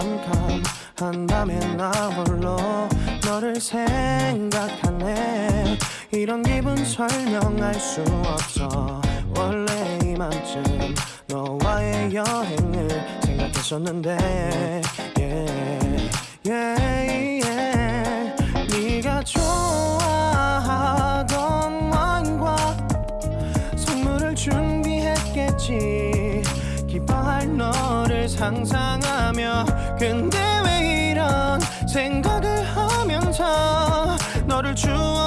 캄캄한 밤에 나 홀로 너를 생각하네 이런 기분 설명할 수 없어 원래 이맘쯤 너와의 여행을 생각했었는데 yeah, yeah. 상상하며 근데 왜 이런 생각을 하면서 너를 추억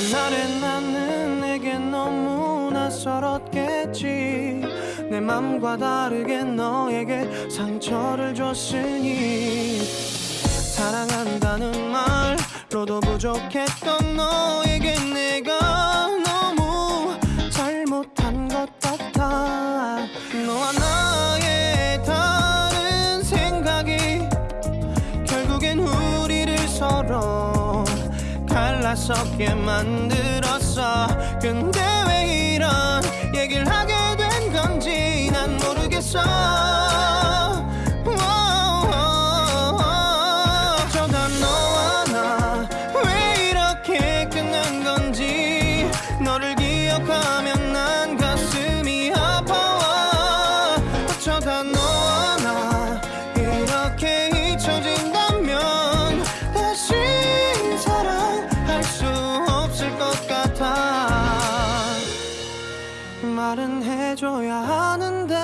그날의 나는 내게 너무 낯설었겠지. 내 맘과 다르게 너에게 상처를 줬으니. 사랑한다는 말로도 부족했던 너에게 내가 갈라서게 만들었어. 근데 왜 이런 얘기를 하게 된 건지 난 모르겠어 말은 해줘야 하는데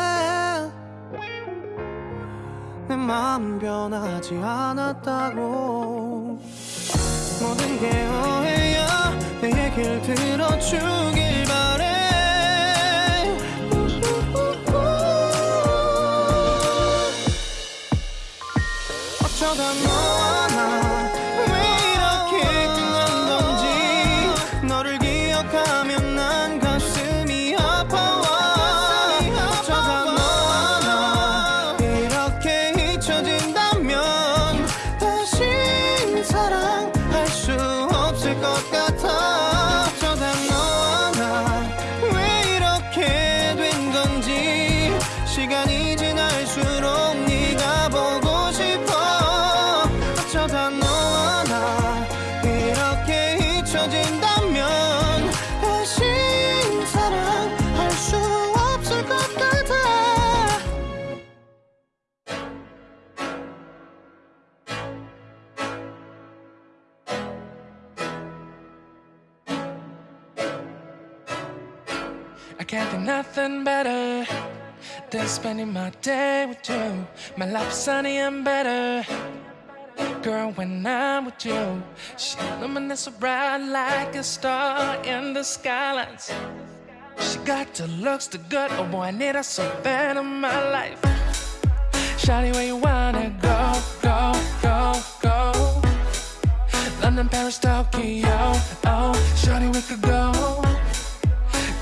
내 마음 변하지 않았다고. 모든 게 오해야 내 얘길 들어주길 이렇게 잊혀진다면 다시 사랑할 수 없을 것 같아 I can't think nothing better than spending my day with you. My life is sunny and better. Girl, when I'm with you, she illuminates so bright like a star in the skylines. She got the looks, the good, oh boy, I need her so bad in my life. Shawty, where you wanna go, go, go, go? London, Paris, Tokyo, oh, shawty, we could go.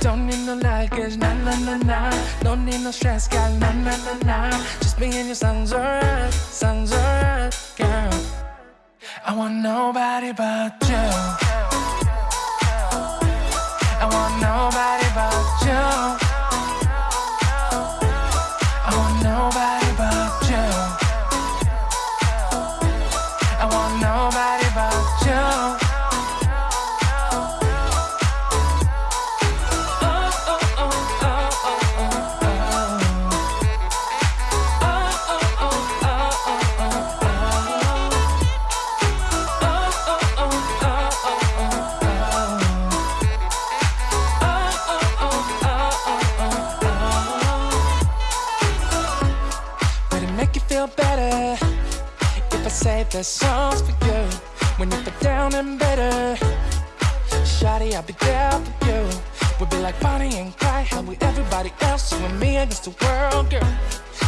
Don't need no luggage, nah nah nah nah. Don't need no stress, girl, nah nah nah nah. Just me and your sounds alright, sounds alright. I want nobody but you. Say the songs for you when you feel down and better? Shawty, I'll be there for you. We'll be like Bonnie and Clyde, how we everybody else, you and me against the world, girl.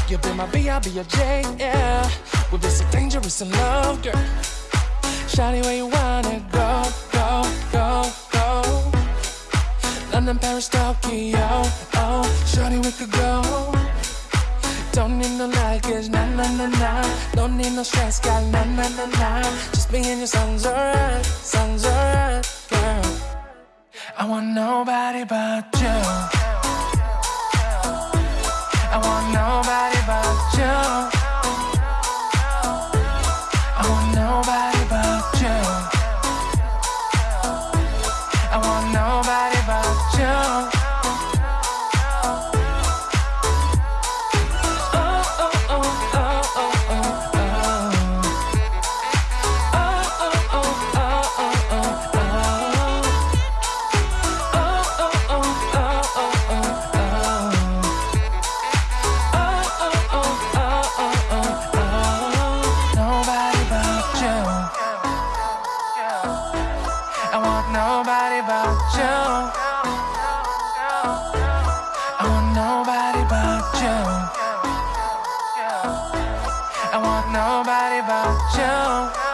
You'll be my B, I'll be your J, yeah. We'll be so dangerous in love, girl. Shawty, where you wanna go, go, go, go? London, Paris, Tokyo, oh, shawty, we could go. Don't need no luggage, nah, nah, nah, nah. Don't need no stress, got nah, nah, nah, nah. Just me and your son's alright, son's alright, girl. I want nobody but you. I want nobody but you. I want nobody but you.